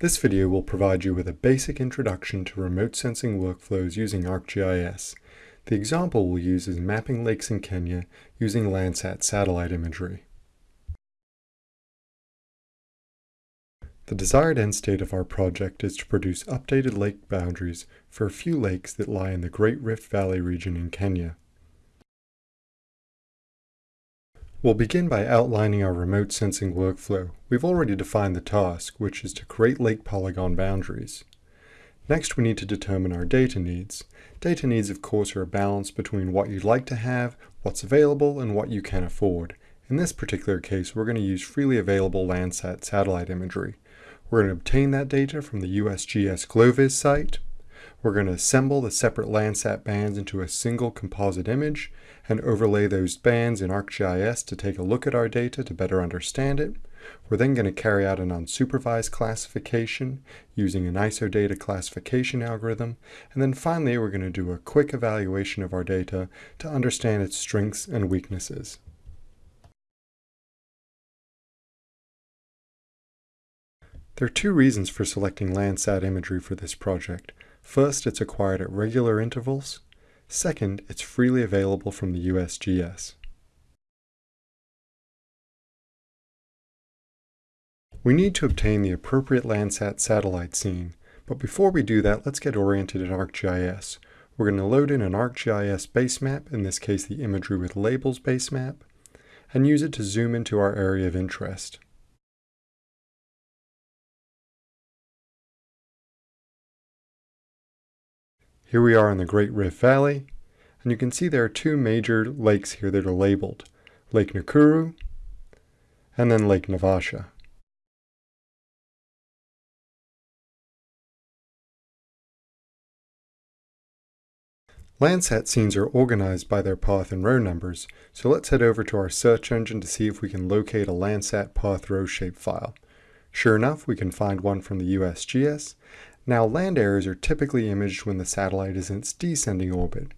This video will provide you with a basic introduction to remote sensing workflows using ArcGIS. The example we'll use is mapping lakes in Kenya using Landsat satellite imagery. The desired end state of our project is to produce updated lake boundaries for a few lakes that lie in the Great Rift Valley region in Kenya. We'll begin by outlining our remote sensing workflow. We've already defined the task, which is to create lake polygon boundaries. Next, we need to determine our data needs. Data needs, of course, are a balance between what you'd like to have, what's available, and what you can afford. In this particular case, we're going to use freely available Landsat satellite imagery. We're going to obtain that data from the USGS GloVis site, we're going to assemble the separate Landsat bands into a single composite image and overlay those bands in ArcGIS to take a look at our data to better understand it. We're then going to carry out an unsupervised classification using an ISOData classification algorithm. And then finally, we're going to do a quick evaluation of our data to understand its strengths and weaknesses. There are two reasons for selecting Landsat imagery for this project. First, it's acquired at regular intervals. Second, it's freely available from the USGS. We need to obtain the appropriate Landsat satellite scene, but before we do that, let's get oriented in ArcGIS. We're going to load in an ArcGIS basemap, in this case the imagery with labels basemap, and use it to zoom into our area of interest. Here we are in the Great Rift Valley, and you can see there are two major lakes here that are labeled, Lake Nakuru and then Lake Naivasha. Landsat scenes are organized by their path and row numbers, so let's head over to our search engine to see if we can locate a Landsat path row shapefile. Sure enough, we can find one from the USGS, now land areas are typically imaged when the satellite is in its descending orbit,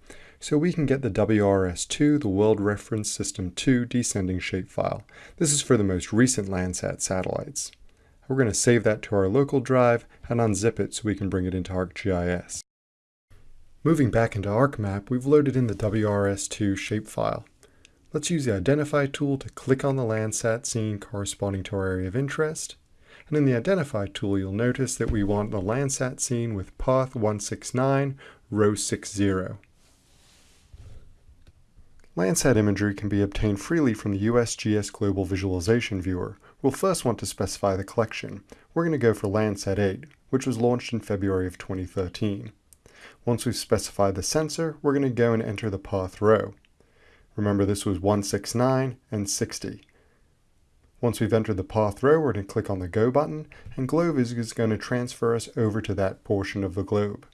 so we can get the WRS-2, the World Reference System 2 descending shapefile. This is for the most recent Landsat satellites. We're going to save that to our local drive and unzip it so we can bring it into ArcGIS. Moving back into ArcMap, we've loaded in the WRS-2 shapefile. Let's use the Identify tool to click on the Landsat scene corresponding to our area of interest, and in the Identify tool, you'll notice that we want the Landsat scene with path 169, row 60. Landsat imagery can be obtained freely from the USGS Global Visualization Viewer. We'll first want to specify the collection. We're going to go for Landsat 8, which was launched in February of 2013. Once we've specified the sensor, we're going to go and enter the path row. Remember this was 169 and 60. Once we've entered the path row, we're going to click on the Go button, and GloVis is going to transfer us over to that portion of the globe.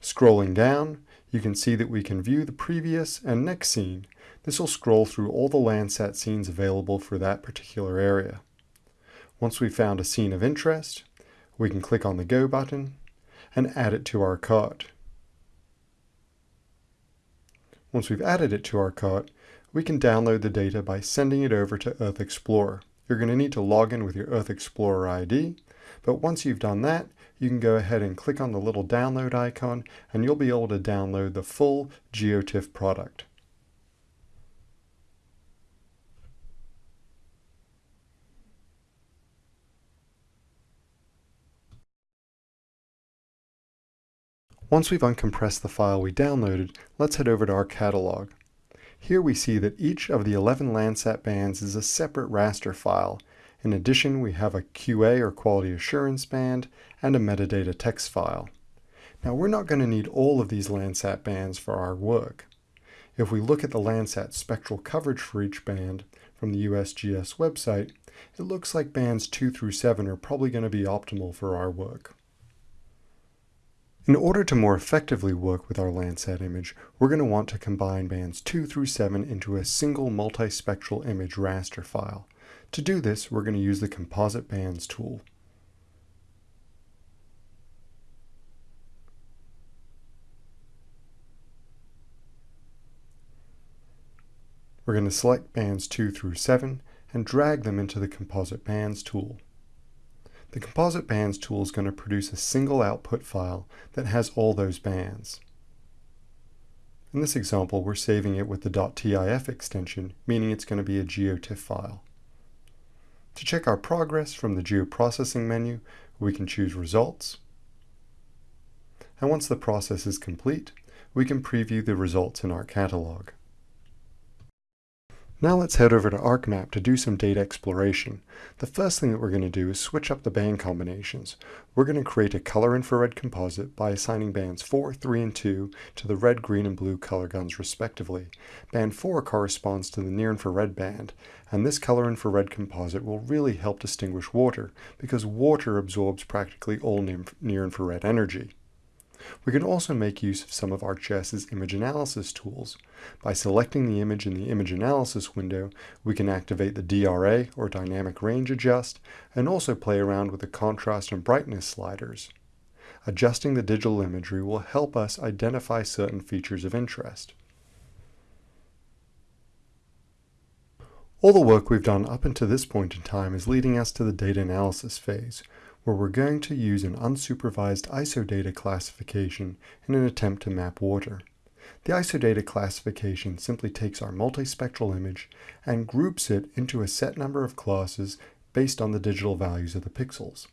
Scrolling down, you can see that we can view the previous and next scene. This will scroll through all the Landsat scenes available for that particular area. Once we've found a scene of interest, we can click on the Go button and add it to our cart. Once we've added it to our cart, we can download the data by sending it over to Earth Explorer. You're going to need to log in with your Earth Explorer ID, but once you've done that, you can go ahead and click on the little download icon and you'll be able to download the full GeoTIFF product. Once we've uncompressed the file we downloaded, let's head over to our catalog. Here we see that each of the 11 Landsat bands is a separate raster file. In addition, we have a QA or quality assurance band and a metadata text file. Now we're not going to need all of these Landsat bands for our work. If we look at the Landsat spectral coverage for each band from the USGS website, it looks like bands 2 through 7 are probably going to be optimal for our work. In order to more effectively work with our Landsat image, we're going to want to combine bands 2 through 7 into a single multispectral image raster file. To do this, we're going to use the Composite Bands tool. We're going to select bands 2 through 7 and drag them into the Composite Bands tool. The Composite Bands tool is going to produce a single output file that has all those bands. In this example, we're saving it with the .tif extension, meaning it's going to be a GeoTIFF file. To check our progress from the Geoprocessing menu, we can choose Results. And once the process is complete, we can preview the results in our catalog. Now let's head over to ArcMap to do some data exploration. The first thing that we're going to do is switch up the band combinations. We're going to create a color infrared composite by assigning bands 4, 3, and 2 to the red, green, and blue color guns respectively. Band 4 corresponds to the near infrared band, and this color infrared composite will really help distinguish water, because water absorbs practically all near infrared energy. We can also make use of some of ArcGIS's image analysis tools. By selecting the image in the image analysis window, we can activate the DRA or dynamic range adjust and also play around with the contrast and brightness sliders. Adjusting the digital imagery will help us identify certain features of interest. All the work we've done up until this point in time is leading us to the data analysis phase, where we're going to use an unsupervised isodata classification in an attempt to map water. The isodata classification simply takes our multispectral image and groups it into a set number of classes based on the digital values of the pixels.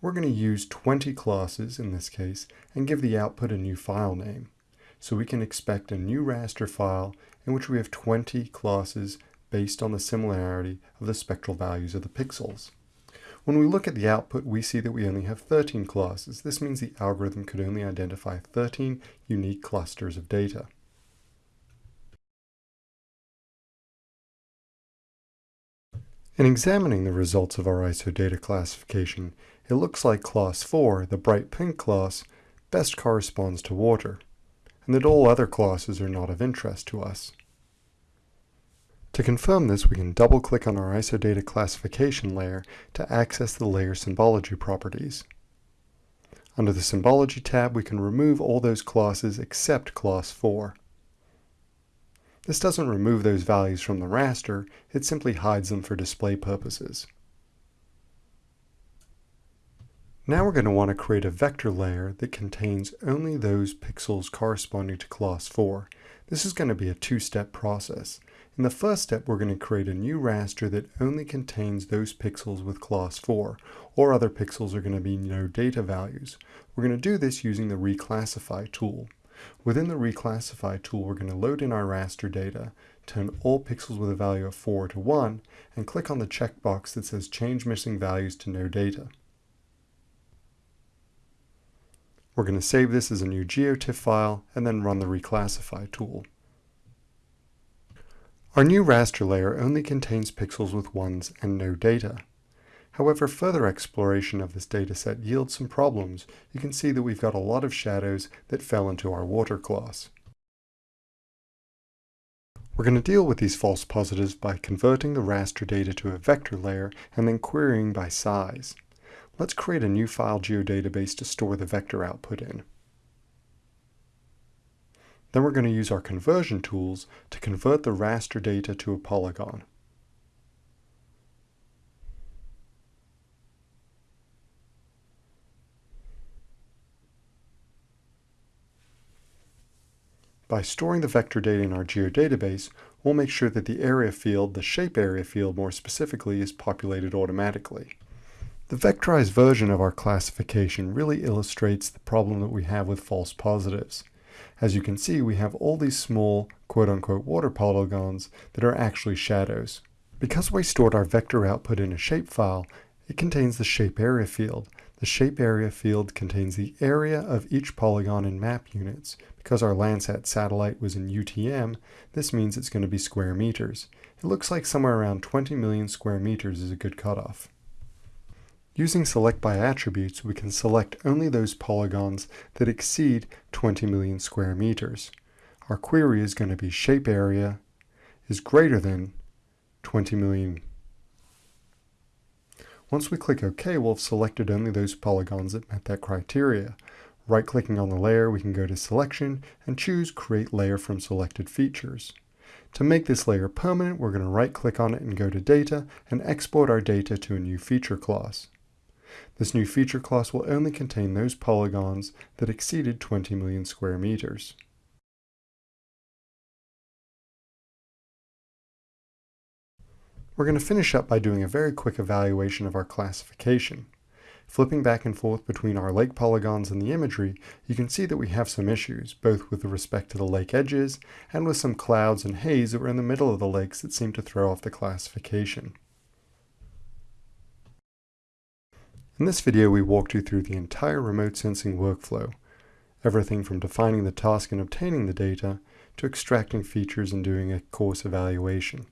We're going to use 20 classes in this case and give the output a new file name. So we can expect a new raster file in which we have 20 classes based on the similarity of the spectral values of the pixels. When we look at the output, we see that we only have 13 classes. This means the algorithm could only identify 13 unique clusters of data. In examining the results of our ISOData classification, it looks like class 4, the bright pink class, best corresponds to water, and that all other classes are not of interest to us. To confirm this, we can double-click on our ISOData classification layer to access the layer symbology properties. Under the Symbology tab, we can remove all those classes except class 4. This doesn't remove those values from the raster, it simply hides them for display purposes. Now we're going to want to create a vector layer that contains only those pixels corresponding to class 4. This is going to be a two-step process. In the first step, we're going to create a new raster that only contains those pixels with class 4, or other pixels are going to be no data values. We're going to do this using the reclassify tool. Within the reclassify tool, we're going to load in our raster data, turn all pixels with a value of 4 to 1, and click on the checkbox that says change missing values to no data. We're going to save this as a new GeoTIFF file and then run the reclassify tool. Our new raster layer only contains pixels with ones and no data. However, further exploration of this dataset yields some problems. You can see that we've got a lot of shadows that fell into our water class. We're going to deal with these false positives by converting the raster data to a vector layer and then querying by size. Let's create a new file geodatabase to store the vector output in. Then we're going to use our conversion tools to convert the raster data to a polygon. By storing the vector data in our geodatabase, we'll make sure that the area field, the shape area field more specifically, is populated automatically. The vectorized version of our classification really illustrates the problem that we have with false positives. As you can see, we have all these small quote-unquote water polygons that are actually shadows. Because we stored our vector output in a shapefile, it contains the shape area field. The shape area field contains the area of each polygon in map units. Because our Landsat satellite was in UTM, this means it's going to be square meters. It looks like somewhere around 20 million square meters is a good cutoff. Using select by attributes, we can select only those polygons that exceed 20 million square meters. Our query is going to be shape area is greater than 20 million. Once we click OK, we'll have selected only those polygons that met that criteria. Right-clicking on the layer, we can go to Selection and choose Create Layer from Selected Features. To make this layer permanent, we're going to right-click on it and go to Data and export our data to a new feature class. This new feature class will only contain those polygons that exceeded 20 million square meters. We're going to finish up by doing a very quick evaluation of our classification. Flipping back and forth between our lake polygons and the imagery, you can see that we have some issues, both with respect to the lake edges and with some clouds and haze that were in the middle of the lakes that seem to throw off the classification. In this video, we walked you through the entire remote sensing workflow, everything from defining the task and obtaining the data to extracting features and doing a coarse evaluation.